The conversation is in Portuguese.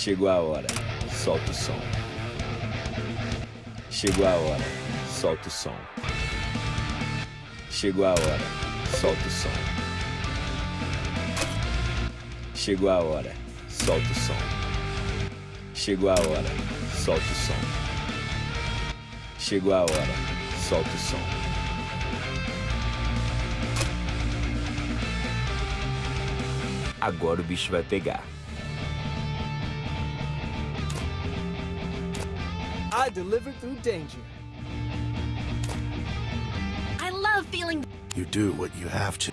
Chegou a hora, solta o som. Chegou a hora, solta o som. Chegou a hora, solta o som. Chegou a hora, solta o som. Chegou a hora, solta o som. Chegou a hora, solta o som. Agora o bicho vai pegar. I deliver through danger. I love feeling You do what you have to.